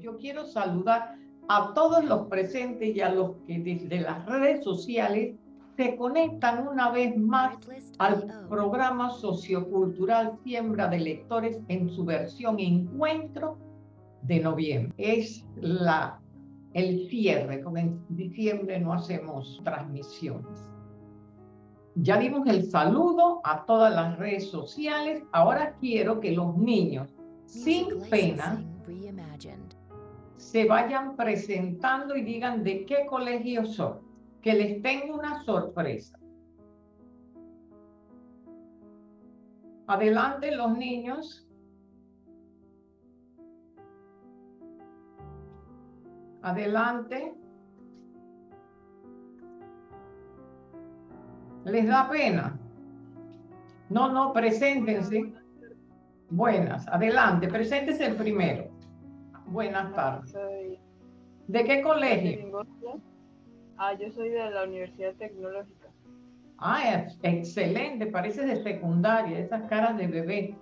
Yo quiero saludar a todos los presentes y a los que desde las redes sociales se conectan una vez más al programa sociocultural Siembra de Lectores en su versión Encuentro de noviembre. Es la, el cierre, como en diciembre no hacemos transmisiones. Ya dimos el saludo a todas las redes sociales. Ahora quiero que los niños, sin pena, se vayan presentando y digan de qué colegio son que les tengo una sorpresa. Adelante los niños. Adelante. ¿Les da pena? No, no, preséntense. Buenas, adelante, preséntese el primero. Buenas tardes. ¿De qué colegio? Ah, yo soy de la Universidad Tecnológica. Ah, excelente, parece de secundaria, esas caras de bebé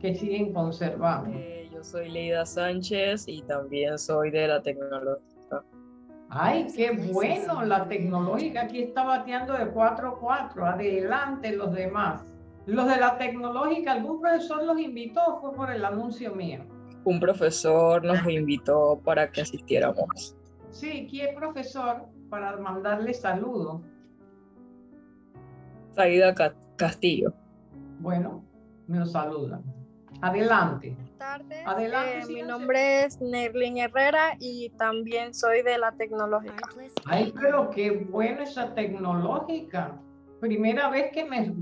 que siguen conservando. Eh, yo soy Leida Sánchez y también soy de la tecnológica. Ay, qué bueno, la tecnológica aquí está bateando de 4-4, adelante los demás. Los de la tecnológica, ¿algún profesor los invitó fue por el anuncio mío? Un profesor nos invitó para que asistiéramos. Sí, ¿quién profesor? para mandarle saludos. Saida Castillo. Bueno, me lo saludan. Adelante. Buenas tardes. Adelante. Eh, mi nombre es Nerlin Herrera y también soy de la tecnológica. Ay, pero qué buena esa tecnológica. Primera vez que me,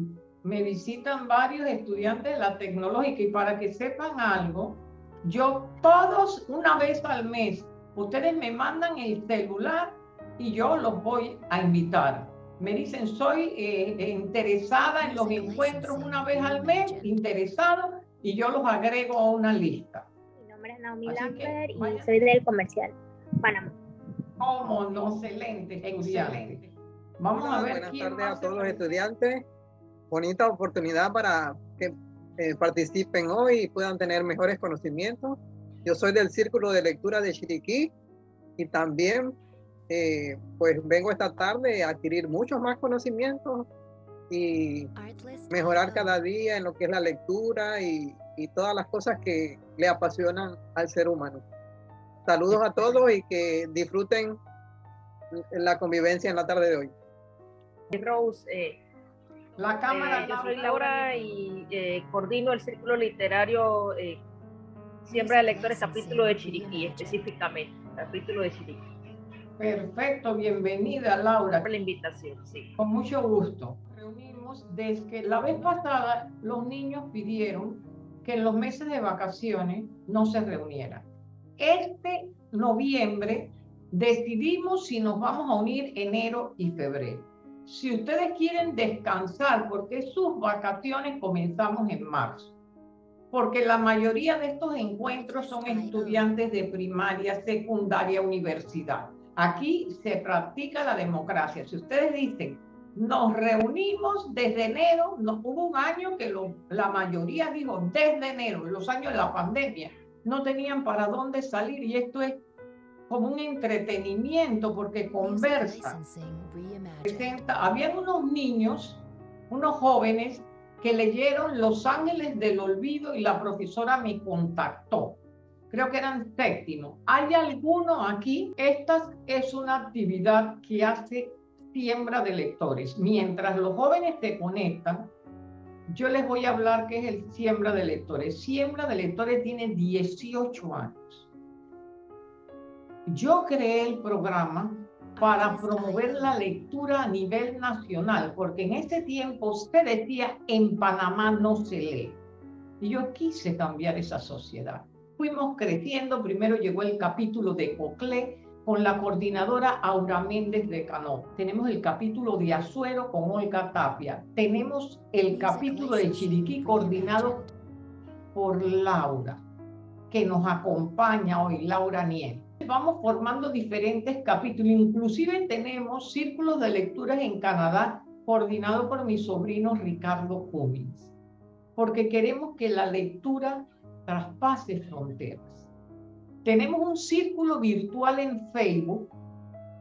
me visitan varios estudiantes de la tecnológica y para que sepan algo, yo todos una vez al mes, ustedes me mandan el celular y yo los voy a invitar. Me dicen, soy eh, interesada en los encuentros una vez al mes, interesado, y yo los agrego a una lista. Mi nombre es Naomi Lambert y soy del comercial Panamá. Oh, no, excelente, excelente. Vamos a ver. Buenas tardes a todos los estudiantes. Bonita oportunidad para que eh, participen hoy y puedan tener mejores conocimientos. Yo soy del Círculo de Lectura de Chiriquí y también eh, pues vengo esta tarde a adquirir muchos más conocimientos y mejorar cada día en lo que es la lectura y, todas las cosas que le apasionan al ser humano. Saludos a todos y que disfruten la convivencia en la tarde de hoy. Rose, eh, la cámara. Eh, yo soy Laura y coordino el círculo literario Siembra de Lectores, capítulo de Chiriquí, específicamente, capítulo de Chiriquí. Perfecto, bienvenida Laura. Por la invitación, sí. Con mucho gusto. Reunimos desde que la vez pasada los niños pidieron que en los meses de vacaciones no se reunieran. Este noviembre decidimos si nos vamos a unir enero y febrero. Si ustedes quieren descansar, porque sus vacaciones comenzamos en marzo, porque la mayoría de estos encuentros son estudiantes de primaria, secundaria, universidad. Aquí se practica la democracia. Si ustedes dicen, nos reunimos desde enero, no, hubo un año que la mayoría dijo desde enero, los años de la pandemia, no tenían para dónde salir y esto es como un entretenimiento porque conversa. Habían unos niños, unos jóvenes que leyeron Los Ángeles del Olvido y la profesora me contactó creo que eran séptimo. ¿Hay alguno aquí? Esta es una actividad que hace siembra de lectores. Mientras los jóvenes se conectan, yo les voy a hablar qué es el siembra de lectores. Siembra de lectores tiene 18 años. Yo creé el programa para promover la lectura a nivel nacional, porque en ese tiempo se decía en Panamá no se lee. Y yo quise cambiar esa sociedad fuimos creciendo. Primero llegó el capítulo de Coclé con la coordinadora Aura Méndez de Cano. Tenemos el capítulo de Azuero con Olga Tapia. Tenemos el capítulo de Chiriquí coordinado por Laura, que nos acompaña hoy, Laura Niel. Vamos formando diferentes capítulos, inclusive tenemos círculos de lecturas en Canadá coordinado por mi sobrino Ricardo Cummins, porque queremos que la lectura traspase fronteras. Tenemos un círculo virtual en Facebook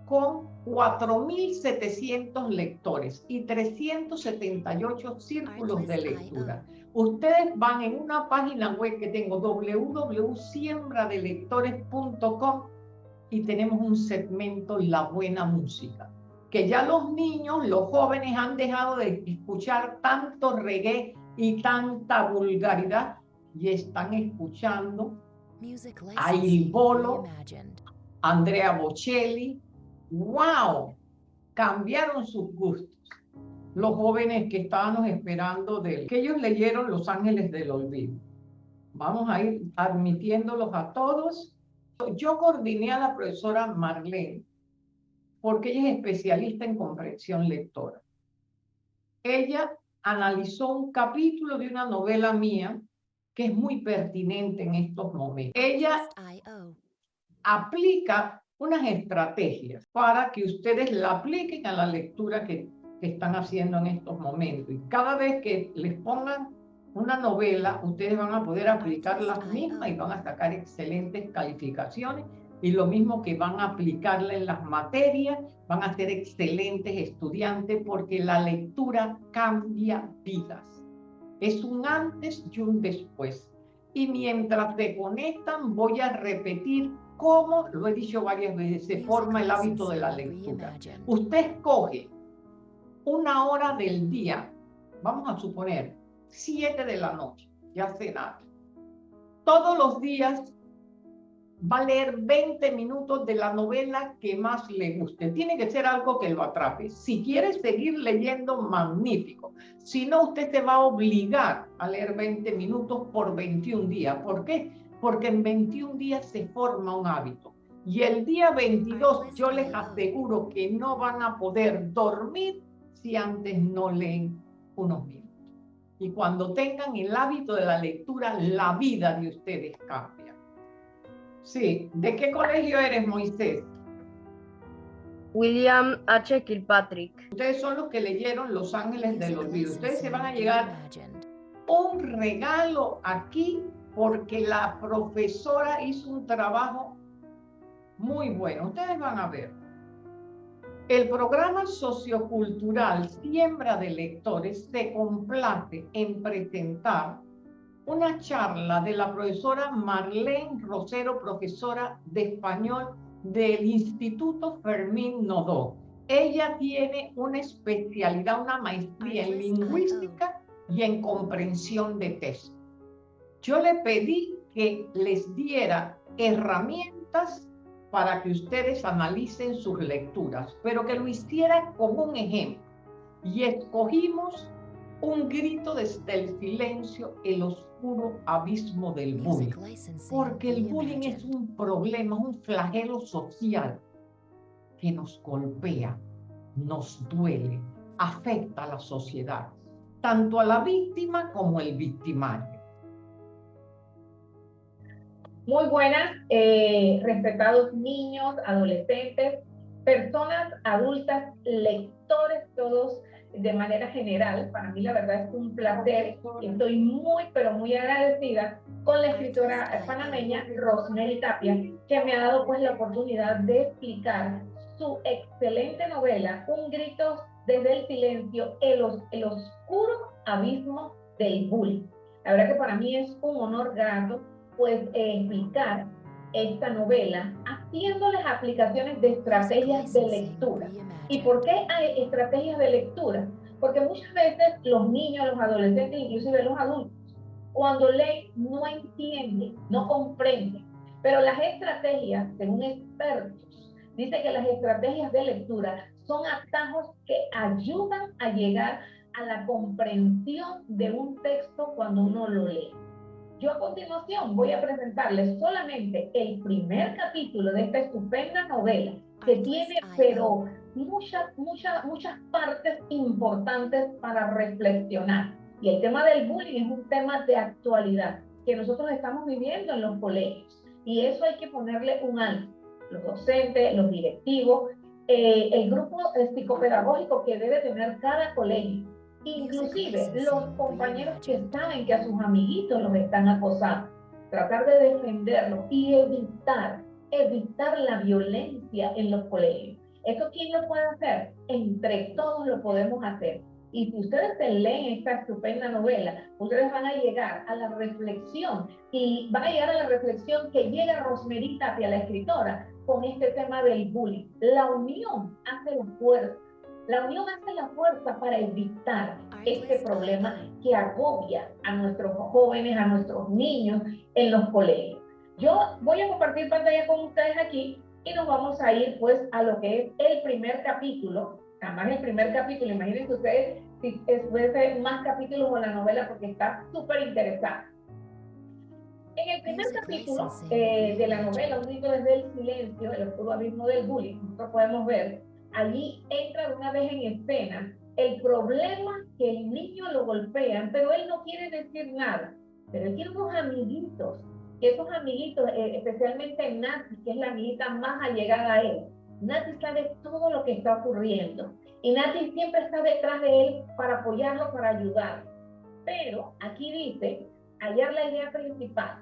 con 4.700 lectores y 378 círculos de lectura. Ustedes van en una página web que tengo, www.siembradelectores.com y tenemos un segmento La Buena Música, que ya los niños, los jóvenes han dejado de escuchar tanto reggae y tanta vulgaridad y están escuchando a Il Bolo, Andrea Bocelli, wow, cambiaron sus gustos. Los jóvenes que estábamos esperando de él, que ellos leyeron Los Ángeles del Olvido. Vamos a ir admitiéndolos a todos. Yo coordiné a la profesora Marlene porque ella es especialista en comprensión lectora. Ella analizó un capítulo de una novela mía que es muy pertinente en estos momentos. Ella aplica unas estrategias para que ustedes la apliquen a la lectura que, están haciendo en estos momentos. Y cada vez que les pongan una novela, ustedes van a poder aplicar las mismas y van a sacar excelentes calificaciones. Y lo mismo que van a aplicarla en las materias, van a ser excelentes estudiantes porque la lectura cambia vidas. Es un antes y un después. Y mientras te conectan, voy a repetir cómo, lo he dicho varias veces, se forma el hábito de la lectura. Usted escoge una hora del día, vamos a suponer, siete de la noche, ya nada. Todos los días va a leer 20 minutos de la novela que más le guste. Tiene que ser algo que lo atrape. Si quiere seguir leyendo, magnífico. Si no, usted se va a obligar a leer 20 minutos por 21 días. ¿Por qué? porque en 21 días se forma un hábito. Y el día 22 yo les aseguro que no van a poder dormir si antes no leen unos minutos. Y cuando tengan el hábito de la lectura, la vida de ustedes cambia. Sí, ¿de qué colegio eres, Moisés? William H. Kilpatrick. Ustedes son los que leyeron Los Ángeles del Olvido. Ustedes se van a llegar un regalo aquí porque la profesora hizo un trabajo muy bueno. Ustedes van a ver. El programa sociocultural Siembra de Lectores se complace en presentar una charla de la profesora Marlene Rosero, profesora de español del Instituto Fermín Nodó. Ella tiene una especialidad, una maestría en lingüística y en comprensión de texto yo le pedí que les diera herramientas para que ustedes analicen sus lecturas, pero que lo hiciera como un ejemplo. Y escogimos un grito desde el silencio, el oscuro abismo del bullying. Porque el bullying es un problema, un flagelo social que nos golpea, nos duele, afecta a la sociedad, tanto a la víctima como al victimario. Muy buenas, eh, respetados niños, adolescentes, personas adultas, lectores todos de manera general. Para mí la verdad es un placer. Estoy muy, pero muy agradecida con la escritora panameña Rosemary Tapia, que me ha dado pues la oportunidad de explicar su excelente novela, Un grito desde el silencio, el, el oscuro abismo del bullying. La verdad que para mí es un honor grato pues explicar esta novela haciéndoles aplicaciones de estrategias de lectura. ¿Y por qué hay estrategias de lectura? Porque muchas veces los niños, los adolescentes, inclusive los adultos, cuando leen no entienden, no comprenden. Pero las estrategias, según expertos, dice que las estrategias de lectura son atajos que ayudan a llegar a la comprensión de un texto cuando uno lo lee. Yo a continuación voy a presentarles solamente el primer capítulo de esta estupenda novela que tiene, pero muchas, muchas, muchas partes importantes para reflexionar. Y el tema del bullying es un tema de actualidad que nosotros estamos viviendo en los colegios. Y eso hay que ponerle un alto. Los docentes, los directivos, eh, el grupo psicopedagógico que debe tener cada colegio Inclusive los compañeros que saben que a sus amiguitos los están acosando. tratar de defenderlo y evitar, evitar la violencia en los colegios. ¿Eso quién lo puede hacer? Entre todos lo podemos hacer. Y si ustedes se leen esta estupenda novela, ustedes van a llegar a la reflexión y van a llegar a la reflexión que llega Rosmerita hacia la escritora con este tema del bullying. La unión hace la fuerza. La unión hace la fuerza para evitar este problema que agobia a nuestros jóvenes, a nuestros niños en los colegios. Yo voy a compartir pantalla con ustedes aquí y nos vamos a ir pues a lo que es el primer capítulo, además el primer capítulo, imagínense ustedes si fuese más capítulos con la novela porque está súper interesante. En el primer capítulo eh, de la novela, Un grito desde el silencio, el oscuro abismo del bullying, nosotros podemos ver, allí entra de una vez en escena el problema que el niño lo golpean, pero él no quiere decir nada, pero él tiene unos amiguitos que esos amiguitos, eh, especialmente Nati, que es la amiguita más allegada a él, Nati sabe todo lo que está ocurriendo y Nati siempre está detrás de él para apoyarlo, para ayudarlo. Pero aquí dice, hallar la idea principal.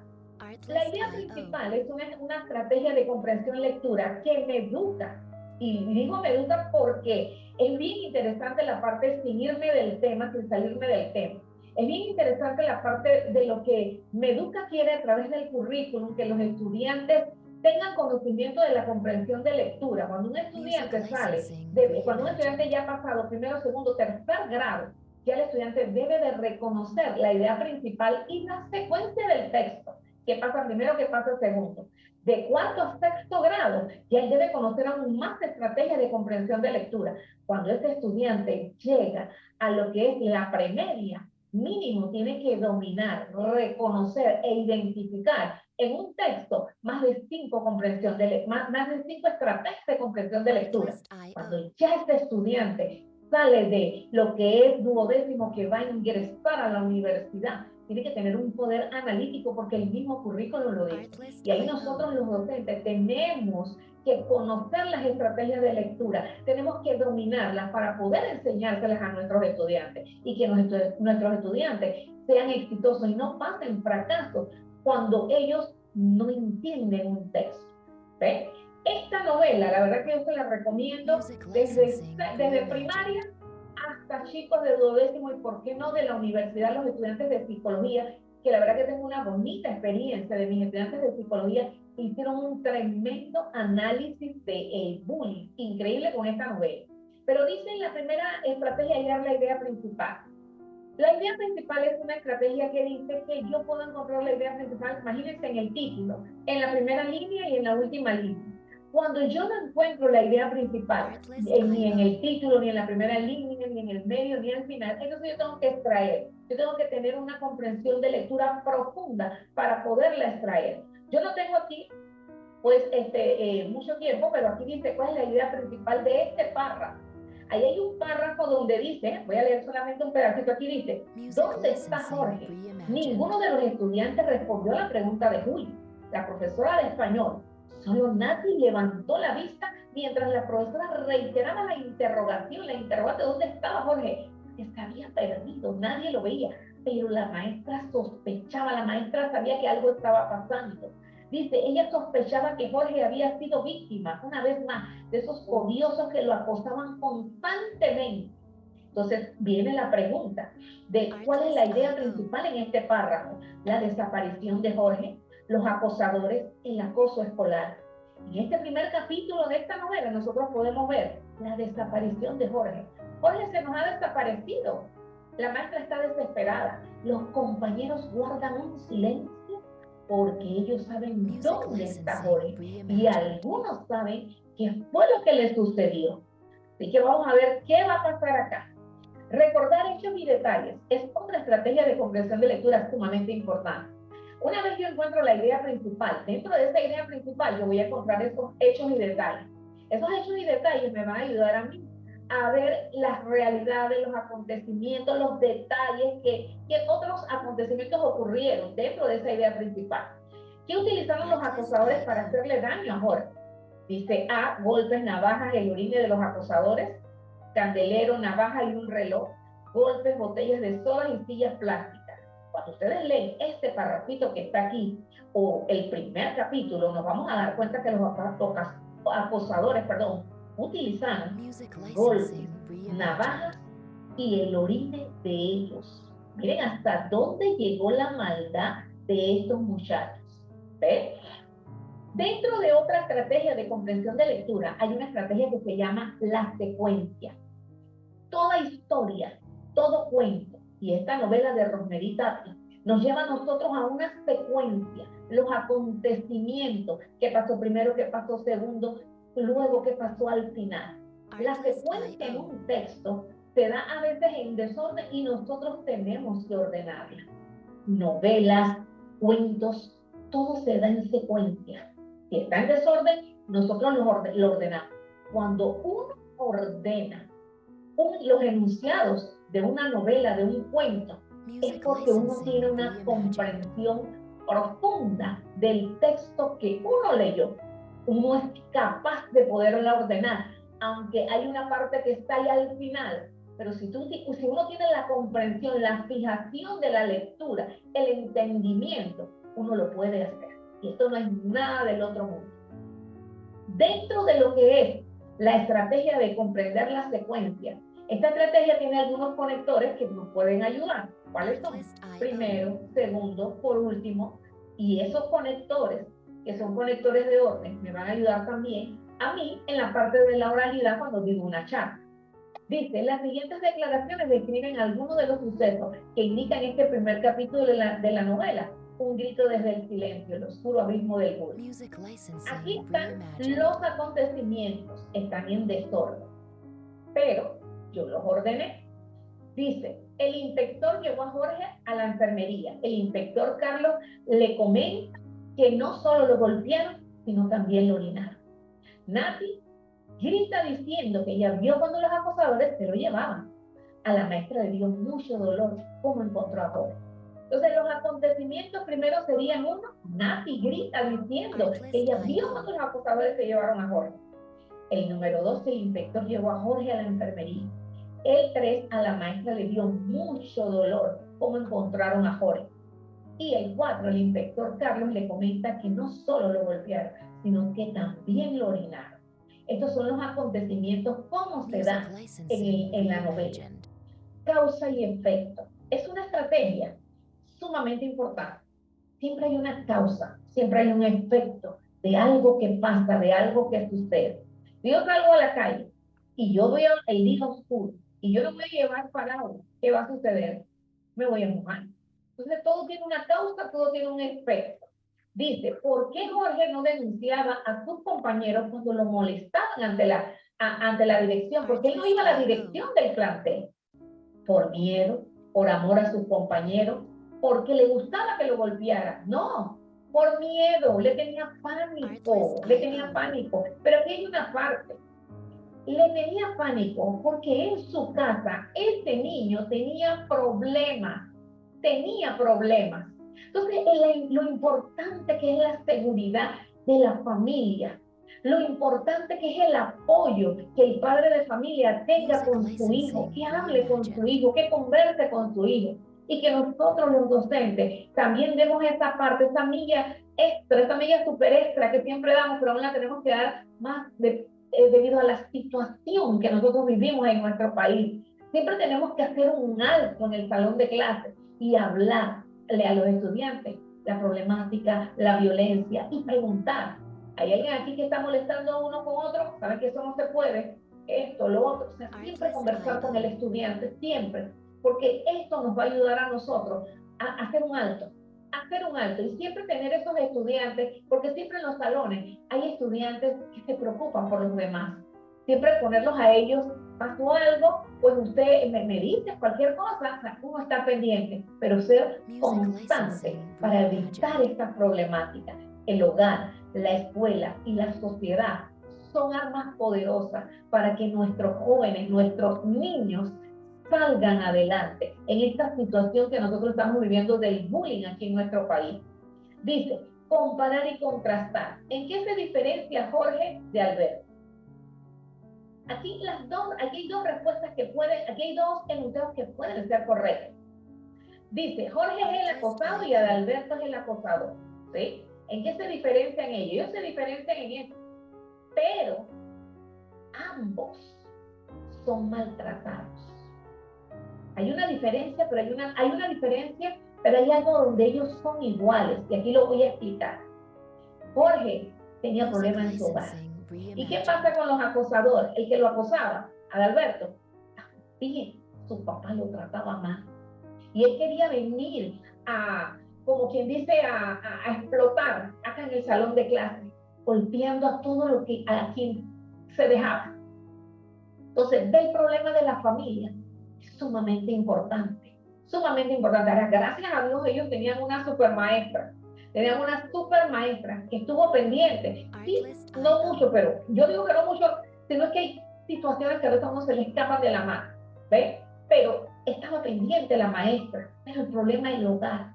La idea principal es una, una estrategia de comprensión-lectura que me educa. Y digo me educa porque es bien interesante la parte sin irme del tema, sin salirme del tema es bien interesante la parte de lo que Meduca quiere a través del currículum, que los estudiantes tengan conocimiento de la comprensión de lectura. Cuando un estudiante sale, de, cuando un estudiante ya ha pasado primero, segundo, tercer grado, ya el estudiante debe de reconocer la idea principal y la secuencia del texto. ¿Qué pasa primero? ¿Qué pasa segundo? De cuarto a sexto grado, ya él debe conocer aún más estrategias de comprensión de lectura. Cuando ese estudiante llega a lo que es la premedia, mínimo tiene que dominar, reconocer e identificar en un texto más de cinco comprensión de más, más de cinco estrategias de comprensión de lectura. Cuando ya este estudiante sale de lo que es duodécimo que va a ingresar a la universidad, tiene que tener un poder analítico porque el mismo currículo lo dice. Y ahí nosotros los docentes tenemos que conocer las estrategias de lectura, tenemos que dominarlas para poder enseñárselas a nuestros estudiantes y que nuestros, nuestros estudiantes sean exitosos y no pasen fracasos cuando ellos no entienden un texto. Esta novela, la verdad que yo se la recomiendo desde, desde primaria hasta chicos de duodécimo y por qué no de la universidad, los estudiantes de psicología, que la verdad que tengo una bonita experiencia de mis estudiantes de psicología hicieron un tremendo análisis de el bullying, increíble con esta novela. Pero dicen la primera estrategia hallar la idea principal. La idea principal es una estrategia que dice que yo puedo encontrar la idea principal, imagínense en el título, en la primera línea y en la última línea. Cuando yo no encuentro la idea principal, ni en el título, ni en la primera línea, ni en el medio, ni al final, entonces yo tengo que extraer. Yo tengo que tener una comprensión de lectura profunda para poderla extraer. Yo no tengo aquí, pues, este, eh, mucho tiempo, pero aquí dice cuál es la idea principal de este párrafo. Ahí hay un párrafo donde dice, voy a leer solamente un pedacito, aquí dice, ¿dónde está Jorge? Ninguno de los estudiantes respondió a la pregunta de Julio, la profesora de español. Solo Nati levantó la vista mientras la profesora reiteraba la interrogación, la interrogante, ¿dónde estaba Jorge? Que se había perdido, nadie lo veía pero la maestra sospechaba, la maestra sabía que algo estaba pasando. Dice, ella sospechaba que Jorge había sido víctima, una vez más, de esos odiosos que lo acosaban constantemente. Entonces viene la pregunta de cuál es la idea principal en este párrafo. La desaparición de Jorge, los acosadores, el acoso escolar. En este primer capítulo de esta novela nosotros podemos ver la desaparición de Jorge. Jorge se nos ha desaparecido. La maestra está desesperada. Los compañeros guardan un silencio porque ellos saben dónde está Jorge y algunos saben qué fue lo que le sucedió. Así que vamos a ver qué va a pasar acá. Recordar hechos y detalles es otra estrategia de comprensión de lectura sumamente importante. Una vez yo encuentro la idea principal, dentro de esa idea principal yo voy a encontrar esos hechos y detalles. Esos hechos y detalles me van a ayudar a mí a ver las realidades, los acontecimientos, los detalles que, otros acontecimientos ocurrieron dentro de esa idea principal. ¿Qué utilizaron los acosadores para hacerle daño a Jorge? Dice A, golpes, navajas, el orine de los acosadores, candelero, navaja y un reloj, golpes, botellas de soda y sillas plásticas. Cuando ustedes leen este parrafito que está aquí, o el primer capítulo, nos vamos a dar cuenta que los acosadores, perdón, utilizaban golpes, navajas y el orine de ellos. Miren hasta dónde llegó la maldad de estos muchachos. ¿Ve? Dentro de otra estrategia de comprensión de lectura, hay una estrategia que se llama la secuencia. Toda historia, todo cuento, y esta novela de Rosemary nos lleva a nosotros a una secuencia, los acontecimientos, qué pasó primero, qué pasó segundo, luego qué pasó al final. La secuencia en un texto se da a veces en desorden y nosotros tenemos que ordenarla. Novelas, cuentos, todo se da en secuencia. Si está en desorden, nosotros lo, ordenamos. Cuando uno ordena los enunciados de una novela, de un cuento, es porque uno tiene una comprensión profunda del texto que uno leyó. Uno es capaz de poderla ordenar, aunque hay una parte que está ahí al final. Pero si, tú, si uno tiene la comprensión, la fijación de la lectura, el entendimiento, uno lo puede hacer. Y esto no es nada del otro mundo. Dentro de lo que es la estrategia de comprender la secuencia, esta estrategia tiene algunos conectores que nos pueden ayudar. ¿Cuáles son? Primero, segundo, por último. Y esos conectores, que son conectores de orden, me van a ayudar también a mí en la parte de la oralidad cuando digo una charla. Dice, las siguientes declaraciones describen algunos de los sucesos que indican este primer capítulo de la, de la novela un grito desde el silencio, el oscuro abismo del mundo. Aquí están los acontecimientos, están en desorden, pero yo los ordené. Dice, el inspector llevó a Jorge a la enfermería. El inspector Carlos le comenta que no solo lo golpearon, sino también lo orinaron. Nati grita diciendo que ella vio cuando los acosadores se lo llevaban. A la maestra le dio mucho dolor cómo encontró a Jorge. Entonces los acontecimientos primero serían uno, Nati grita diciendo que ella vio cuando los acosadores se llevaron a Jorge. El número dos, el inspector llevó a Jorge a la enfermería. El tres, a la maestra le dio mucho dolor cómo encontraron a Jorge. Y el cuatro, el inspector Carlos le comenta que no solo lo golpearon, sino que también lo orinaron. Estos son los acontecimientos, cómo se dan en, en la novela. Causa y efecto. Es una estrategia sumamente importante. Siempre hay una causa, siempre hay un efecto de algo que pasa, de algo que sucede. Yo salgo a la calle y yo veo el día oscuro y yo no voy a llevar parado, ¿qué va a suceder? Me voy a mojar. Entonces todo tiene una causa, todo tiene un efecto. Dice, ¿por qué Jorge no denunciaba a sus compañeros cuando lo molestaban ante la, ante la dirección? Porque él no iba a la dirección del plantel. Por miedo, por amor a sus compañeros, porque le gustaba que lo golpeara. No, por miedo, le tenía pánico, le tenía pánico. Pero aquí hay una parte. Le tenía pánico porque en su casa este niño tenía problemas, tenía problemas. Entonces, lo importante que es la seguridad de la familia, lo importante que es el apoyo que el padre de familia tenga con su hijo, que hable con su hijo, que converse con su hijo y que nosotros los docentes también demos esa parte, esa milla extra, esa milla super extra que siempre damos, pero aún la tenemos que dar más eh, debido a la situación que nosotros vivimos en nuestro país. Siempre tenemos que hacer un alto en el salón de clases y hablarle a los estudiantes la problemática, la violencia y preguntar. ¿Hay alguien aquí que está molestando uno con otro? ¿Saben que eso no se puede? Esto, lo otro. O sea, siempre conversar con el estudiante, siempre porque esto nos va a ayudar a nosotros a, hacer un alto, a hacer un alto y siempre tener esos estudiantes, porque siempre en los salones hay estudiantes que se preocupan por los demás. Siempre ponerlos a ellos, pasó algo, pues usted me, me dice cualquier cosa, uno está pendiente, pero ser constante para evitar estas problemáticas. El hogar, la escuela y la sociedad son armas poderosas para que nuestros jóvenes, nuestros niños salgan adelante en esta situación que nosotros estamos viviendo del bullying aquí en nuestro país. Dice, comparar y contrastar. ¿En qué se diferencia Jorge de Alberto? Aquí, las dos, aquí hay dos respuestas que pueden, aquí hay dos enunciados que pueden ser correctos. Dice, Jorge es el acosado y Adalberto es el acosador. ¿sí? ¿En qué se diferencian ellos? Ellos se diferencian en esto. Pero ambos son maltratados. Hay una diferencia, pero hay una, hay una diferencia, pero hay algo donde ellos son iguales. Y aquí lo voy a explicar. Jorge tenía problemas en su hogar. ¿Y qué pasa con los acosadores? El que lo acosaba, Adalberto, fíjense, su papá lo trataba mal. Y él quería venir a, como quien dice, a, explotar acá en el salón de clase, golpeando a todo lo que, a quien se dejaba. Entonces, del problema de la familia sumamente importante, sumamente importante. Ahora, gracias a Dios, ellos tenían una super maestra, tenían una super maestra que estuvo pendiente, y no mucho, pero yo digo que no mucho, sino que hay situaciones que a veces uno se le escapan de la mano, ¿ves? Pero estaba pendiente la maestra, pero el problema es el hogar,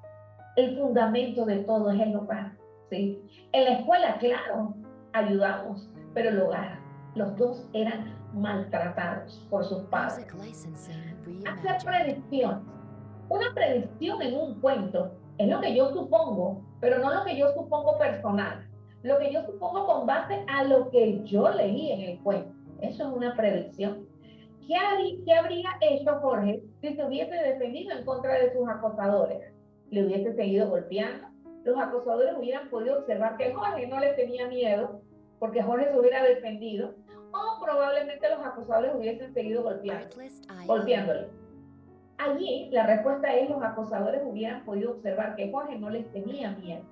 el fundamento de todo es el hogar, ¿sí? En la escuela, claro, ayudamos, pero el hogar, los dos eran maltratados por sus padres. Hacer predicciones. Una predicción en un cuento es lo que yo supongo, pero no lo que yo supongo personal. Lo que yo supongo con base a lo que yo leí en el cuento. Eso es una predicción. ¿Qué, ¿Qué habría hecho Jorge si se hubiese defendido en contra de sus acosadores? Le hubiese seguido golpeando. Los acosadores hubieran podido observar que Jorge no le tenía miedo porque Jorge se hubiera defendido o probablemente los acosadores hubiesen seguido golpeando, golpeándole. Allí la respuesta es los acosadores hubieran podido observar que Jorge no les tenía miedo.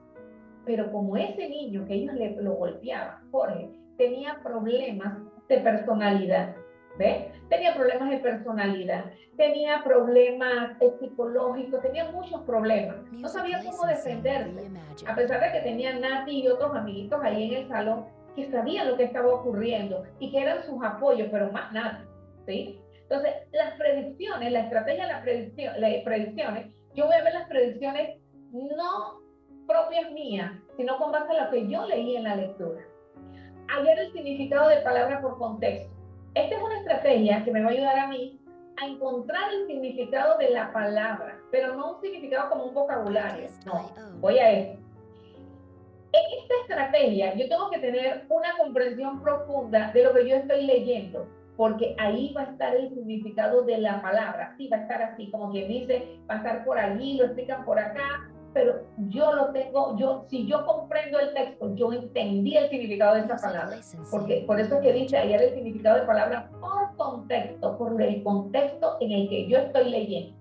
Pero como ese niño que ellos le, lo golpeaban, Jorge, tenía problemas de personalidad, ¿ve? Tenía problemas de personalidad, tenía problemas psicológicos, tenía muchos problemas. No sabía cómo defenderse. A pesar de que tenía Nati y otros amiguitos ahí en el salón, que sabían lo que estaba ocurriendo y que eran sus apoyos, pero más nada, ¿sí? Entonces, las predicciones, la estrategia de la predicción, las predicciones, yo voy a ver las predicciones no propias mías, sino con base a lo que yo leí en la lectura. Ayer el significado de palabra por contexto. Esta es una estrategia que me va a ayudar a mí a encontrar el significado de la palabra, pero no un significado como un vocabulario. No, voy a esto. En esta estrategia yo tengo que tener una comprensión profunda de lo que yo estoy leyendo, porque ahí va a estar el significado de la palabra. Sí, va a estar así, como quien dice, va a estar por allí, lo explican por acá, pero yo lo tengo, yo, si yo comprendo el texto, yo entendí el significado de esa palabra. Porque, por eso es que dice ayer el significado de palabra por contexto, por el contexto en el que yo estoy leyendo.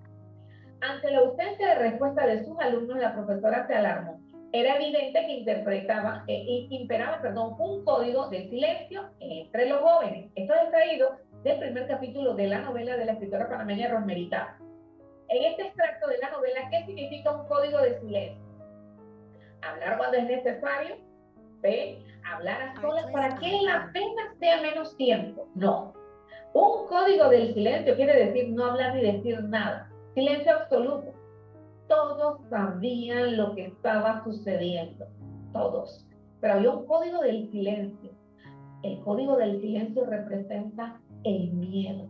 Ante la ausencia de respuesta de sus alumnos, la profesora se alarmó era evidente que interpretaba, eh, imperaba, perdón, un código de silencio entre los jóvenes. Esto es extraído del primer capítulo de la novela de la escritora panameña Rosmerita. En este extracto de la novela, ¿qué significa un código de silencio? Hablar cuando es necesario, ¿ve? Hablar a solas para que la pena sea menos tiempo. No. Un código del silencio quiere decir no hablar ni decir nada. Silencio absoluto todos sabían lo que estaba sucediendo, todos. Pero había un código del silencio. El código del silencio representa el miedo.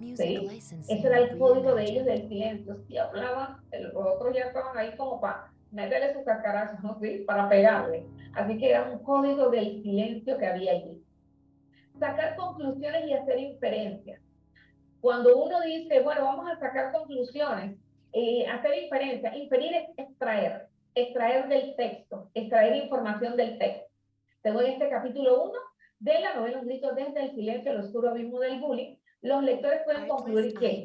¿sí? Ese era el código de ellos del silencio. Si hablaban, los otros ya estaban ahí como para meterle sus cascarazos, ¿no? ¿Sí? para pegarle. Así que era un código del silencio que había allí. Sacar conclusiones y hacer inferencias. Cuando uno dice, bueno, vamos a sacar conclusiones, eh, hacer inferencia. Inferir es extraer, extraer del texto, extraer información del texto. Según este capítulo 1 de la novela Un grito desde el silencio, el oscuro abismo del bullying, los lectores pueden concluir que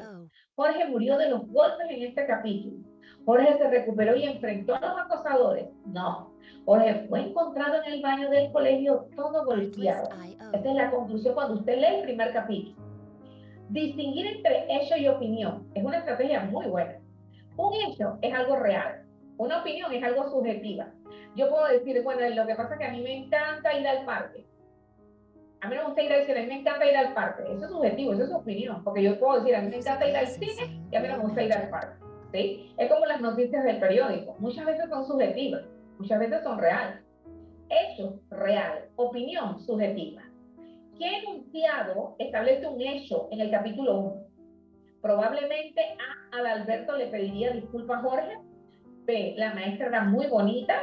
Jorge murió de los golpes en este capítulo. Jorge se recuperó y enfrentó a los acosadores. No. Jorge fue encontrado en el baño del colegio todo golpeado. Esta es la conclusión cuando usted lee el primer capítulo. Distinguir entre hecho y opinión es una estrategia muy buena. Un hecho es algo real, una opinión es algo subjetiva. Yo puedo decir, bueno, lo que pasa es que a mí me encanta ir al parque. A mí me gusta ir al cine, a mí me encanta ir al parque. Eso es subjetivo, eso es opinión. Porque yo puedo decir, a mí me encanta ir al cine y a mí me gusta ir al parque. ¿sí? Es como las noticias del periódico. Muchas veces son subjetivas, muchas veces son reales. Hecho real, opinión subjetiva. ¿Qué enunciado establece un hecho en el capítulo 1? Probablemente A. Adalberto le pediría disculpas a Jorge. B. La maestra era muy bonita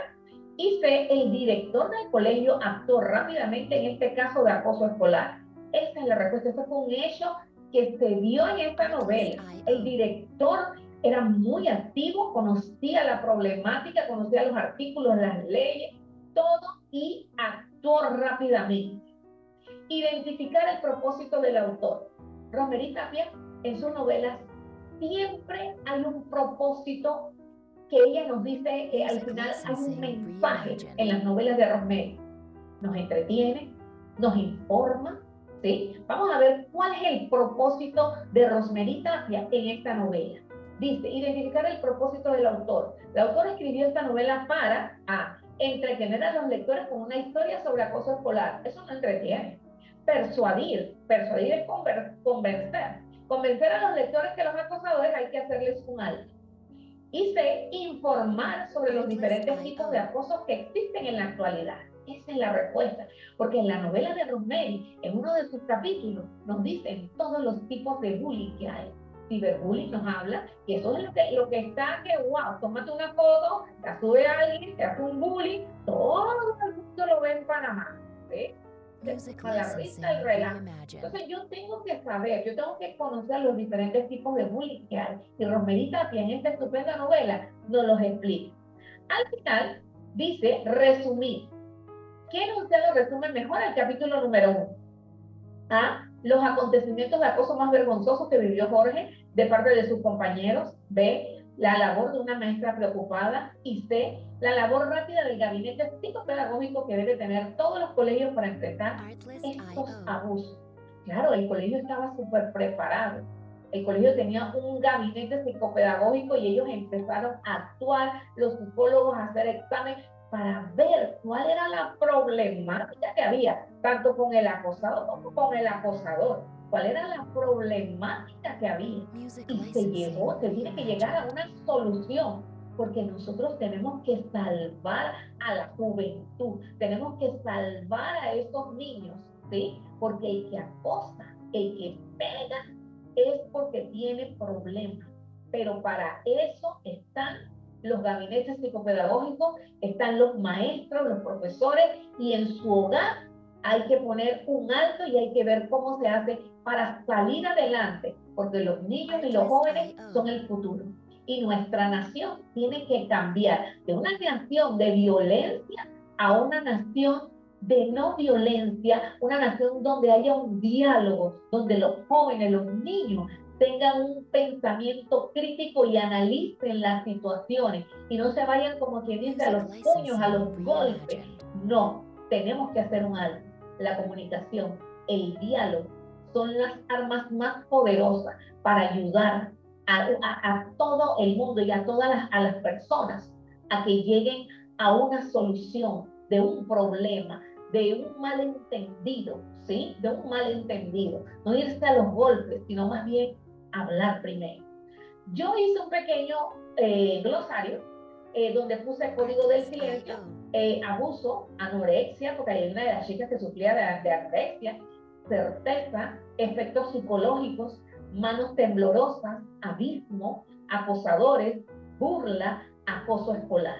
Y C, el director del colegio actuó rápidamente en este caso de acoso escolar. Esa es la respuesta. Ese fue un hecho que se vio en esta novela. El director era muy activo, conocía la problemática, conocía los artículos, las leyes, todo y actuó rápidamente. Identificar el propósito del autor. Romerita Tapia en sus novelas siempre hay un propósito que ella nos dice que al final hay un mensaje en las novelas de Rosemary. Nos entretiene, nos informa, ¿sí? Vamos a ver cuál es el propósito de Rosemary Tapia en esta novela. Dice, identificar el propósito del autor. El autor escribió esta novela para a, entretener a los lectores con una historia sobre acoso escolar. Eso no entretiene. Persuadir. Persuadir es convencer. Convencer a los lectores que los acosadores hay que hacerles un alto. Y se informar sobre los diferentes tipos de acoso que existen en la actualidad. Esa es la respuesta. Porque en la novela de Rosemary, en uno de sus capítulos, nos dicen todos los tipos de bullying que hay. Ciberbullying nos habla, y eso es lo que, lo que está que, wow, tómate una foto, la sube a alguien, te hace un bullying, todo el mundo lo ve en Panamá. ¿sí? La vista y relajo. Entonces yo tengo que saber, yo tengo que conocer los diferentes tipos de bullying que hay. Y Romerita en esta estupenda novela nos los explica. Al final dice resumir. ¿Quién usted lo resume mejor el capítulo número uno? A. Los acontecimientos de acoso más vergonzosos que vivió Jorge de parte de sus compañeros. B la labor de una maestra preocupada y C, la labor rápida del gabinete psicopedagógico que debe tener todos los colegios para enfrentar estos abusos. Claro, el colegio estaba súper preparado. El colegio tenía un gabinete psicopedagógico y ellos empezaron a actuar, los psicólogos a hacer exámenes para ver cuál era la problemática que había, tanto con el acosado como con el acosador cuál era la problemática que había. Y se llegó, se tiene que llegar a una solución, porque nosotros tenemos que salvar a la juventud, tenemos que salvar a esos niños, ¿sí? Porque el que acosa, el que pega, es porque tiene problemas. Pero para eso están los gabinetes psicopedagógicos, están los maestros, los profesores, y en su hogar hay que poner un alto y hay que ver cómo se hace para salir adelante, porque los niños y los jóvenes son el futuro. Y nuestra nación tiene que cambiar de una nación de violencia a una nación de no violencia, una nación donde haya un diálogo, donde los jóvenes, los niños tengan un pensamiento crítico y analicen las situaciones y no se vayan como quien dice a los puños, a los golpes. No, tenemos que hacer un alto. La comunicación, el diálogo, son las armas más poderosas para ayudar a, todo el mundo y a todas las, a las personas a que lleguen a una solución de un problema, de un malentendido, ¿sí? De un malentendido. No irse a los golpes, sino más bien hablar primero. Yo hice un pequeño eh, glosario eh, donde puse el código del silencio, eh, abuso, anorexia, porque hay una de las chicas que sufría de, de anorexia, certeza, efectos psicológicos, manos temblorosas, abismo, acosadores, burla, acoso escolar.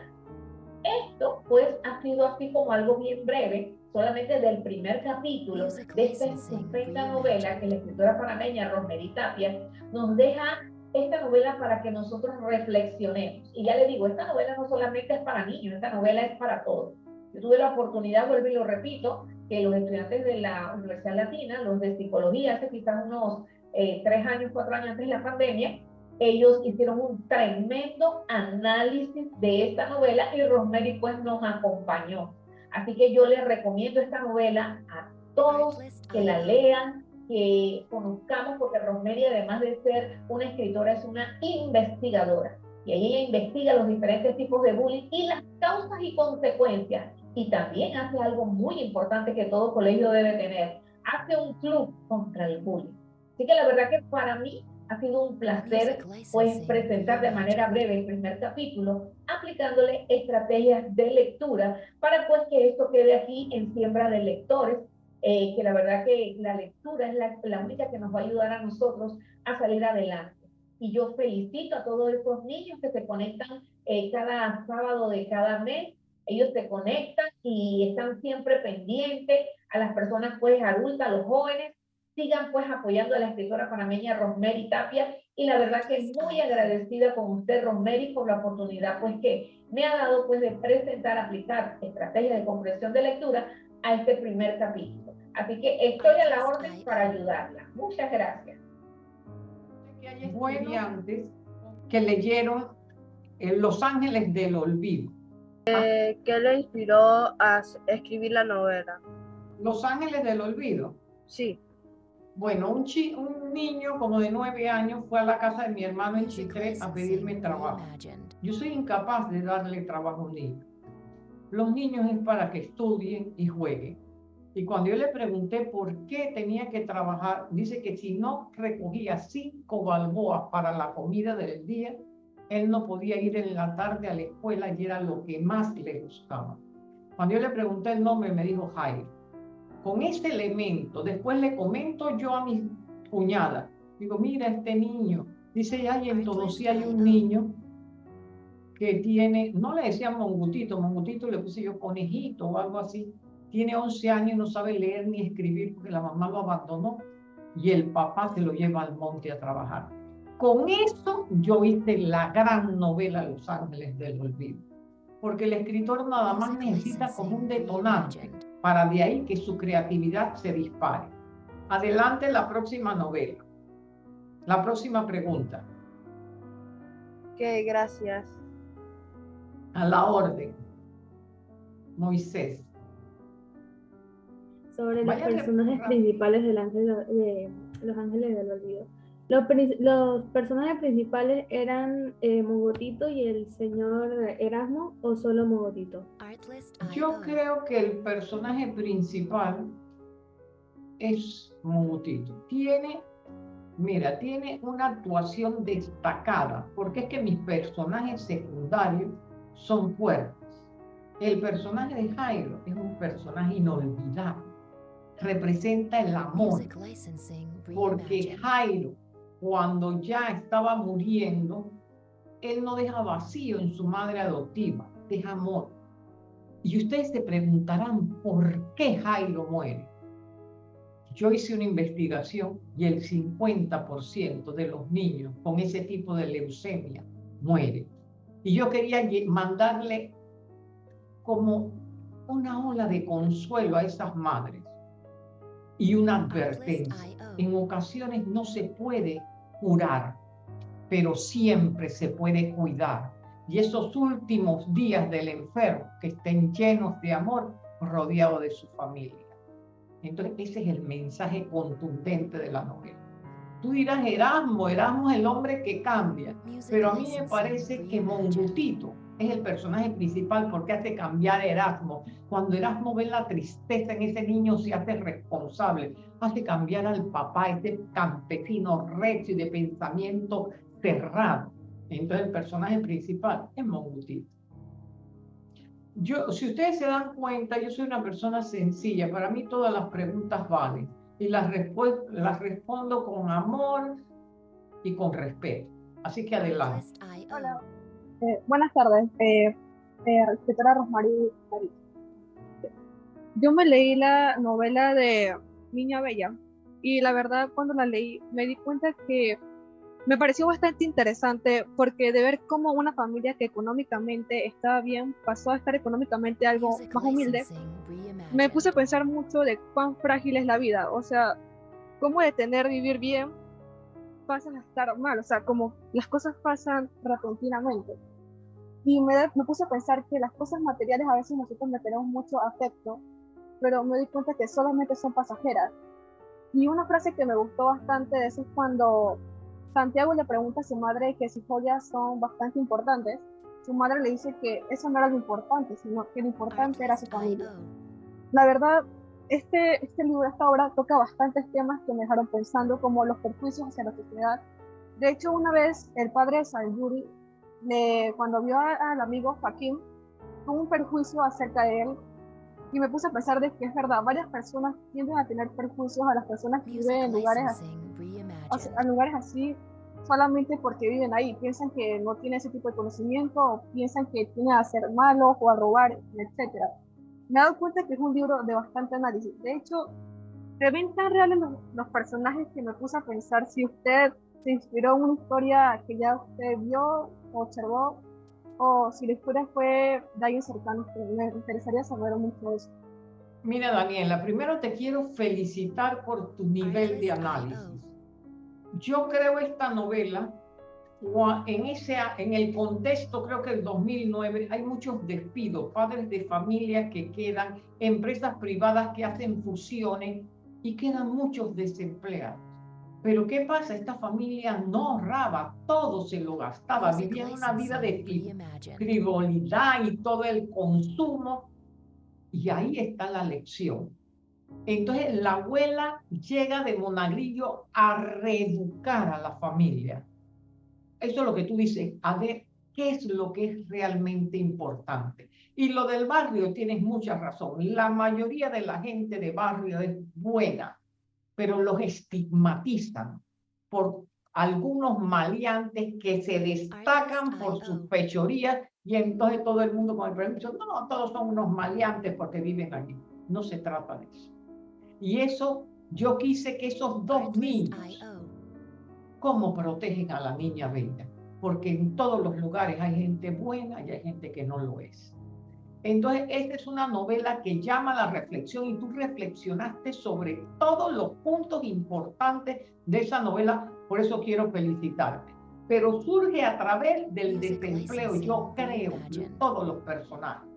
Esto pues ha sido así como algo bien breve, solamente del primer capítulo de esta estupenda novela que la escritora panameña Rosemary Tapia nos deja esta novela para que nosotros reflexionemos. Y ya le digo, esta novela no solamente es para niños, esta novela es para todos. Yo tuve la oportunidad, vuelvo y lo repito, que los estudiantes de la Universidad Latina, los de psicología, hace quizás unos eh, tres años, cuatro años antes de la pandemia, ellos hicieron un tremendo análisis de esta novela y Rosemary pues nos acompañó. Así que yo les recomiendo esta novela a todos que la lean, que conozcamos, porque Rosemary además de ser una escritora es una investigadora. Y ahí ella investiga los diferentes tipos de bullying y las causas y consecuencias y también hace algo muy importante que todo colegio debe tener. Hace un club contra el bullying. Así que la verdad que para mí ha sido un placer pues presentar de manera breve el primer capítulo, aplicándole estrategias de lectura para pues que esto quede aquí en siembra de lectores, eh, que la verdad que la lectura es la, la única que nos va a ayudar a nosotros a salir adelante. Y yo felicito a todos esos niños que se conectan eh, cada sábado de cada mes ellos se conectan y están siempre pendientes a las personas pues adultas, a los jóvenes. Sigan pues apoyando a la escritora panameña Rosemary Tapia y la verdad que muy agradecida con usted Rosemary por la oportunidad pues que me ha dado pues de presentar, aplicar estrategias de comprensión de lectura a este primer capítulo. Así que estoy a la orden para ayudarla. Muchas gracias. hay estudiantes que leyeron Los Ángeles del Olvido. Eh, ¿Qué le inspiró a escribir la novela? Los Ángeles del Olvido. Sí. Bueno, un, un niño como de nueve años fue a la casa de mi hermano en Chitré a pedirme trabajo. Yo soy incapaz de darle trabajo a un niño. Los niños es para que estudien y jueguen. Y cuando yo le pregunté por qué tenía que trabajar, dice que si no recogía cinco balboas para la comida del día, él no podía ir en la tarde a la escuela y era lo que más le gustaba. Cuando yo le pregunté el nombre, me dijo Jairo. Con este elemento, después le comento yo a mi cuñada, digo, mira este niño, dice, ya y en todo si hay un niño que tiene, no le decían mongutito, mongutito le puse yo conejito o algo así, tiene 11 años y no sabe leer ni escribir porque la mamá lo abandonó y el papá se lo lleva al monte a trabajar. Con eso yo hice la gran novela Los Ángeles del Olvido, porque el escritor nada más necesita como un detonante para de ahí que su creatividad se dispare. Adelante la próxima novela. La próxima pregunta. Ok, gracias. A la orden. Moisés. Sobre los personajes principales de, de Los Ángeles del Olvido. Los, personajes principales eran eh, Mogotito y el señor Erasmo o solo Mogotito. Yo creo que el personaje principal es Mogotito. Tiene, mira, tiene una actuación destacada, porque es que mis personajes secundarios son fuertes. El personaje de Jairo es un personaje inolvidable. Representa el amor. Porque Jairo cuando ya estaba muriendo, él no deja vacío en su madre adoptiva, deja amor. Y ustedes se preguntarán por qué Jairo muere. Yo hice una investigación y el 50% de los niños con ese tipo de leucemia mueren. Y yo quería mandarle como una ola de consuelo a esas madres y una advertencia. En ocasiones no se puede curar, pero siempre se puede cuidar. Y esos últimos días del enfermo, que estén llenos de amor, rodeado de su familia. Entonces, ese es el mensaje contundente de la novela. Tú dirás, Erasmo, Erasmo es el hombre que cambia, pero a mí me parece que Mongutito es el personaje principal porque hace cambiar a Erasmo. Cuando Erasmo ve la tristeza en ese niño, se hace responsable, hace cambiar al papá, ese campesino recio y de pensamiento cerrado. Entonces el personaje principal es Mongutito. Yo, si ustedes se dan cuenta, yo soy una persona sencilla. Para mí todas las preguntas valen y las, las respondo con amor y con respeto. Así que adelante. Hola. Eh, buenas tardes, eh, eh, Rosmarie. Yo me leí la novela de Niña Bella y la verdad cuando la leí me di cuenta que me pareció bastante interesante porque de ver cómo una familia que económicamente estaba bien pasó a estar económicamente algo más humilde, me puse a pensar mucho de cuán frágil es la vida, o sea, cómo de tener vivir bien pasan a estar mal, o sea, como las cosas pasan repentinamente. Y me, me puse a pensar que las cosas materiales a veces nosotros le tenemos mucho afecto, pero me di cuenta que solamente son pasajeras. Y una frase que me gustó bastante de eso es cuando Santiago le pregunta a su madre que sus joyas son bastante importantes. Su madre le dice que eso no era lo importante, sino que lo importante era su familia. La verdad, este, este libro, esta obra toca bastantes temas que me dejaron pensando, como los perjuicios hacia la sociedad. De hecho, una vez el padre de Sayuri, cuando vio al amigo Joaquín, tuvo un perjuicio acerca de él y me puse a pensar de que es verdad, varias personas tienden a tener perjuicios a las personas que viven en lugares así, lugares así solamente porque viven ahí, piensan que no tiene ese tipo de conocimiento, o piensan que tiene a ser malo o a robar, etc. Me he dado cuenta que es un libro de bastante análisis. De hecho, se ven tan reales los, los personajes que me puse a pensar si usted se inspiró en una historia que ya usted vio o observó, o si la historia fue de alguien cercano, me interesaría saber mucho eso. Mira, Daniela, primero te quiero felicitar por tu nivel de análisis. Yo creo esta novela, en, ese, en el contexto, creo que el 2009, hay muchos despidos, padres de familia que quedan, empresas privadas que hacen fusiones y quedan muchos desempleados. Pero ¿qué pasa? Esta familia no ahorraba, todo se lo gastaba, vivían una vida de frivolidad y todo el consumo. Y ahí está la lección. Entonces la abuela llega de Monagrillo a reeducar a la familia. Eso es lo que tú dices, a ver qué es lo que es realmente importante. Y lo del barrio, tienes mucha razón. La mayoría de la gente de barrio es buena pero los estigmatizan por algunos maleantes que se destacan por sus fechorías y entonces todo el mundo con el permiso, no, todos son unos maleantes porque viven allí. No se trata de eso. Y eso, yo quise que esos dos niños, ¿cómo protegen a la niña bella? Porque en todos los lugares hay gente buena y hay gente que no lo es. Entonces, esta es una novela que llama a la reflexión y tú reflexionaste sobre todos los puntos importantes de esa novela, por eso quiero felicitarte. Pero surge a través del desempleo, yo creo, de todos los personajes.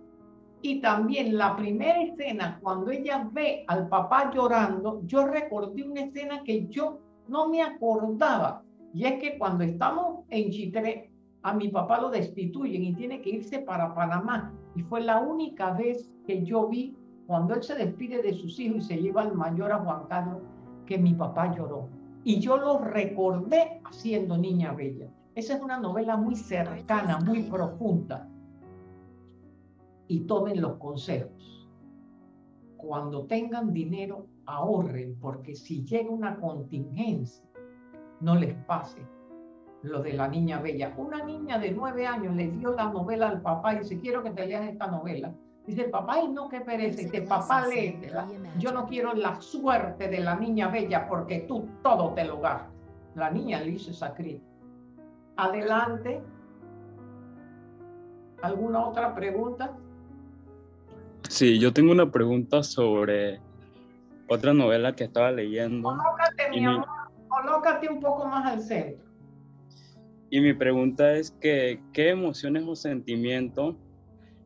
Y también la primera escena, cuando ella ve al papá llorando, yo recordé una escena que yo no me acordaba. Y es que cuando estamos en Chitré, a mi papá lo destituyen y tiene que irse para Panamá. Y fue la única vez que yo vi, cuando él se despide de sus hijos y se lleva al mayor a Juan Carlos, que mi papá lloró. Y yo lo recordé haciendo Niña Bella. Esa es una novela muy cercana, muy profunda. Y tomen los consejos. Cuando tengan dinero, ahorren, porque si llega una contingencia, no les pase lo de la niña bella. Una niña de nueve años le dio la novela al papá y dice, quiero que te leas esta novela. Dice el papá, ay no, que perece. Dice, papá, léetela. Yo no quiero la suerte de la niña bella porque tú todo te lo gastas. La niña le hizo esa crítica. Adelante. ¿Alguna otra pregunta? Sí, yo tengo una pregunta sobre otra novela que estaba leyendo. Colócate, mi amor, colócate un poco más al centro. Y mi pregunta es que, ¿qué emociones o sentimientos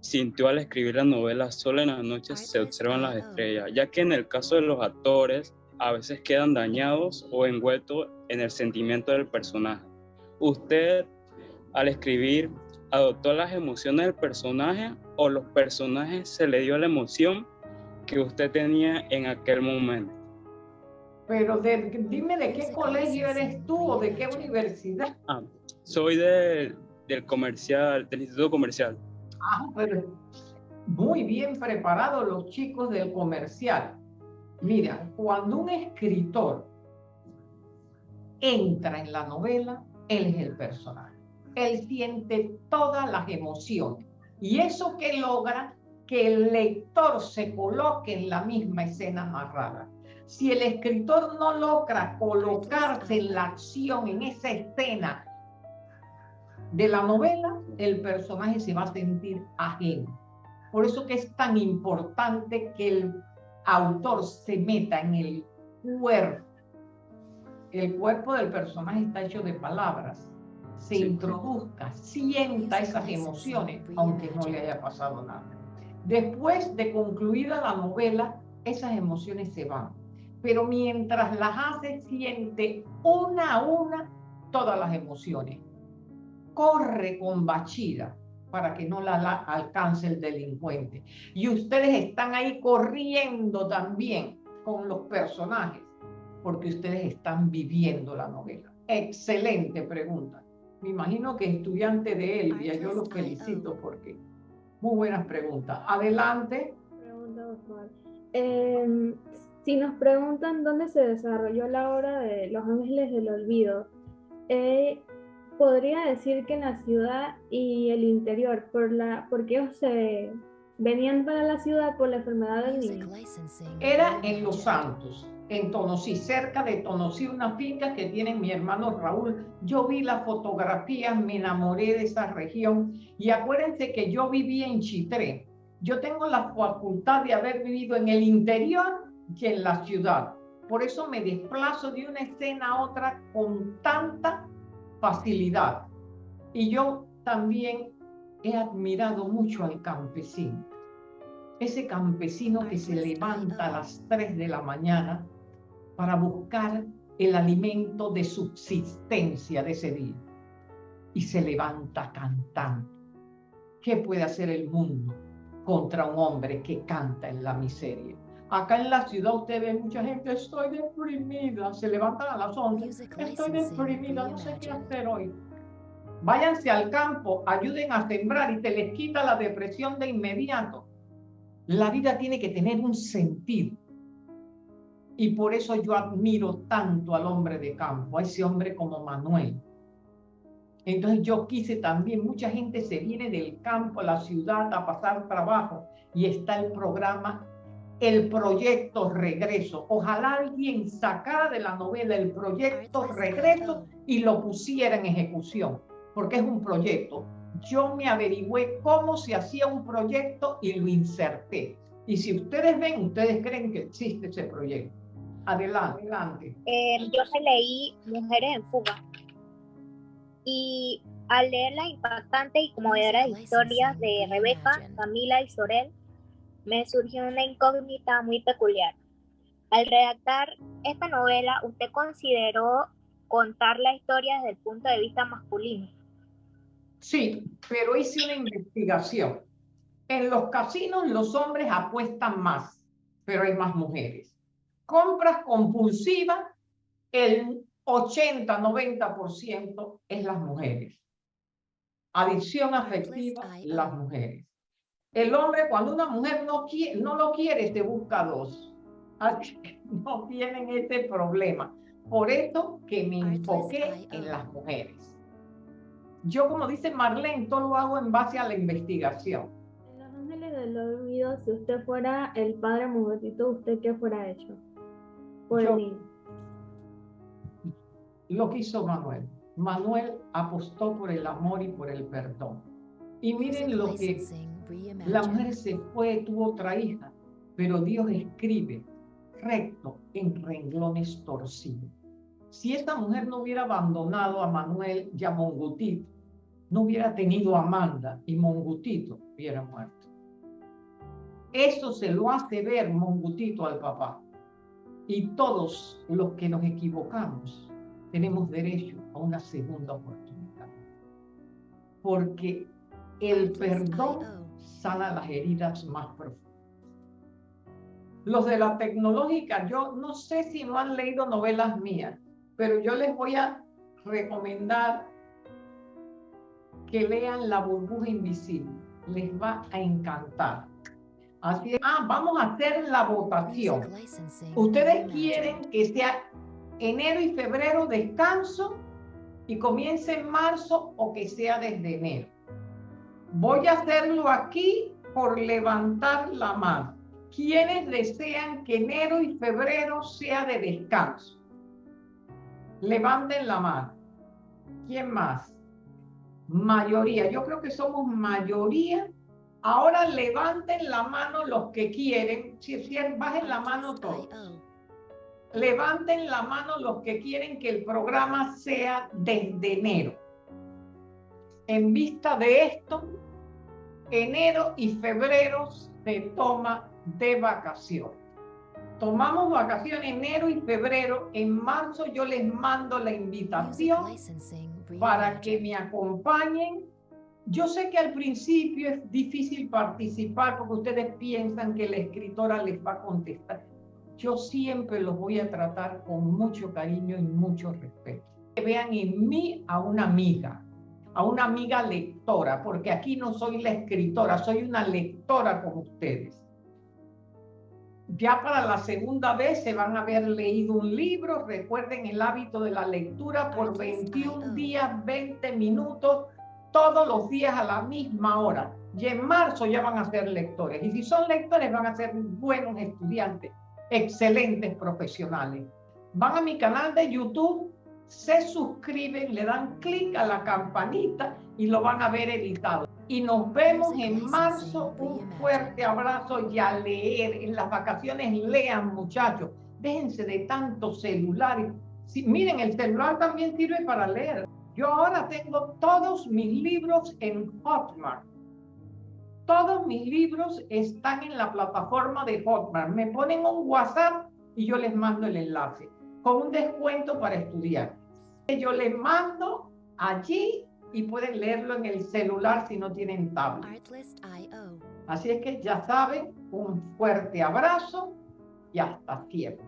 sintió al escribir la novela Solo en las noches se observan las estrellas? Ya que en el caso de los actores a veces quedan dañados o envueltos en el sentimiento del personaje. ¿Usted al escribir adoptó las emociones del personaje o los personajes se le dio la emoción que usted tenía en aquel momento? Pero dime de qué colegio eres tú o de qué universidad. Ah, soy del comercial, del Instituto Comercial. Ah, pero muy bien preparados los chicos del comercial. Mira, cuando un escritor entra en la novela, él es el personaje. Él siente todas las emociones. Y eso que logra que el lector se coloque en la misma escena narrada. Si el escritor no logra colocarse en la acción, en esa escena, de la novela, el personaje se va a sentir ajeno. Por eso que es tan importante que el autor se meta en el cuerpo. El cuerpo del personaje está hecho de palabras. Se introduzca, sienta esas emociones, aunque no le haya pasado nada. Después de concluida la novela, esas emociones se van. Pero mientras las hace, siente una a una todas las emociones corre con bachida para que no la, alcance el delincuente. Y ustedes están ahí corriendo también con los personajes, porque ustedes están viviendo la novela. Excelente pregunta. Me imagino que estudiante de Elvia, yo los felicito porque muy buenas preguntas. Adelante. Em, si nos preguntan dónde se desarrolló la obra de Los Ángeles del Olvido, eh, podría decir que en la ciudad y el interior, por la, porque ellos se venían para la ciudad por la enfermedad del niño. Era en Los Santos, en Tonosí, cerca de Tonosí, una finca que tiene mi hermano Raúl. Yo vi las fotografías, me enamoré de esa región y acuérdense que yo viví en Chitré. Yo tengo la facultad de haber vivido en el interior y en la ciudad. Por eso me desplazo de una escena a otra con tanta facilidad. Y yo también he admirado mucho al campesino. Ese campesino que se levanta a las 3 de la mañana para buscar el alimento de subsistencia de ese día. Y se levanta cantando. ¿Qué puede hacer el mundo contra un hombre que canta en la miseria? Acá en la ciudad usted ve mucha gente, estoy deprimida, se levantan a las 11, estoy deprimida, no sé qué hacer hoy. Váyanse al campo, ayuden a sembrar y te les quita la depresión de inmediato. La vida tiene que tener un sentido. Y por eso yo admiro tanto al hombre de campo, a ese hombre como Manuel. Entonces yo quise también, mucha gente se viene del campo a la ciudad a pasar trabajo y está el programa, el proyecto Regreso. Ojalá alguien sacara de la novela el proyecto Regreso y lo pusiera en ejecución, porque es un proyecto. Yo me averigüé cómo se hacía un proyecto y lo inserté. Y si ustedes ven, ustedes creen que existe ese proyecto. Adelante, adelante. Eh, yo leí Mujeres en Fuga y al leer la impactante y conmovedora historias de Rebeca, Camila y Sorel, me surgió una incógnita muy peculiar. Al redactar esta novela, ¿usted consideró contar la historia desde el punto de vista masculino? Sí, pero hice una investigación. En los casinos los hombres apuestan más, pero hay más mujeres compras compulsivas, el 80-90% es las mujeres. Adicción afectiva, las mujeres. El hombre, cuando una mujer no, quiere, no lo quiere, te busca dos. Así que no tienen este problema. Por eso que me enfoqué en las mujeres. Yo, como dice Marlene, todo lo hago en base a la investigación. En Los Ángeles del Olvido, si usted fuera el padre mujercito, ¿usted qué fuera hecho? Lo que hizo Manuel. Manuel apostó por el amor y por el perdón. Y miren lo que la mujer se fue, tuvo otra hija, pero Dios escribe recto en renglones torcidos. Si esta mujer no hubiera abandonado a Manuel y a Mongutito, no hubiera tenido a Amanda y Mongutito hubiera muerto. Eso se lo hace ver Mongutito al papá. Y todos los que nos equivocamos tenemos derecho a una segunda oportunidad. Porque el perdón sana las heridas más profundas. Los de la tecnológica, yo no sé si no han leído novelas mías, pero yo les voy a recomendar que lean La burbuja invisible. Les va a encantar. Así es. Ah, vamos a hacer la votación. Ustedes quieren que sea enero y febrero descanso y comience en marzo o que sea desde enero. Voy a hacerlo aquí por levantar la mano. ¿Quiénes desean que enero y febrero sea de descanso? Levanten la mano. ¿Quién más? Mayoría. Yo creo que somos mayoría Ahora levanten la mano los que quieren, si, si bajen la mano todos. Levanten la mano los que quieren que el programa sea desde enero. En vista de esto, enero y febrero se toma de vacaciones. Tomamos vacaciones enero y febrero. En marzo yo les mando la invitación para que me acompañen yo sé que al principio es difícil participar porque ustedes piensan que la escritora les va a contestar. Yo siempre los voy a tratar con mucho cariño y mucho respeto. Que vean en mí a una amiga, a una amiga lectora, porque aquí no soy la escritora, soy una lectora como ustedes. ya para la segunda vez se van a haber leído un libro. Recuerden el hábito de la lectura por 21 días, 20 minutos, todos los días a la misma hora. Y en marzo ya van a ser lectores. Y si son lectores van a ser buenos estudiantes, excelentes profesionales. Van a mi canal de YouTube, se suscriben, le dan clic a la campanita y lo van a ver editado y nos vemos en marzo. Un fuerte abrazo y a leer. En las vacaciones lean, muchachos. Déjense de tantos celulares. miren, el celular también sirve para leer. Yo ahora tengo todos mis libros en Hotmart. Todos mis libros están en la plataforma de Hotmart. Me ponen un WhatsApp y yo les mando el enlace con un descuento para estudiar. Yo les mando allí y pueden leerlo en el celular si no tienen tablet. Así es que ya saben, un fuerte abrazo y hasta siempre.